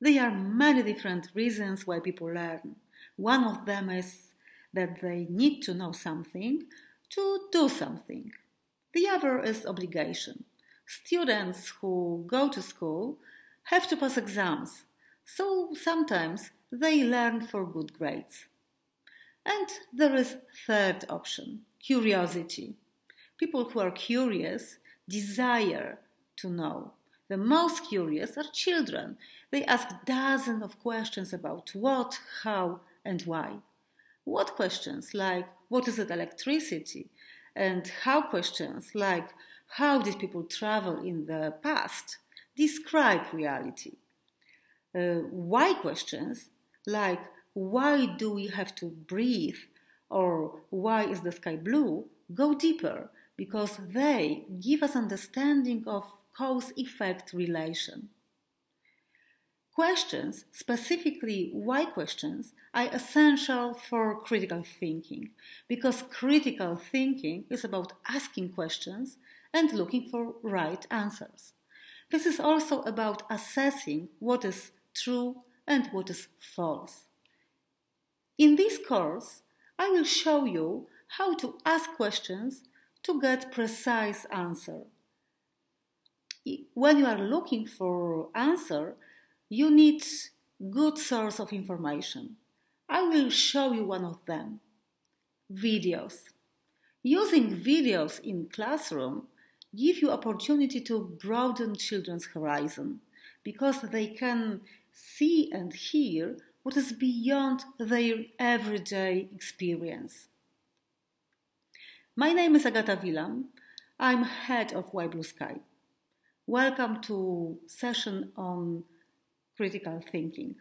There are many different reasons why people learn. One of them is that they need to know something to do something. The other is obligation. Students who go to school have to pass exams, so sometimes they learn for good grades. And there is third option, curiosity. People who are curious desire to know. The most curious are children. They ask dozens of questions about what, how, and why. What questions like what is it electricity? And how questions like how did people travel in the past describe reality? Uh, why questions like why do we have to breathe or why is the sky blue go deeper because they give us understanding of cause effect relation. Questions, specifically why questions, are essential for critical thinking because critical thinking is about asking questions and looking for right answers. This is also about assessing what is true and what is false. In this course, I will show you how to ask questions to get precise answer. When you are looking for answer, you need good source of information. I will show you one of them. Videos. Using videos in classroom give you opportunity to broaden children's horizon because they can see and hear what is beyond their everyday experience. My name is Agata Wilam. I'm head of Why Blue Sky. Welcome to session on critical thinking.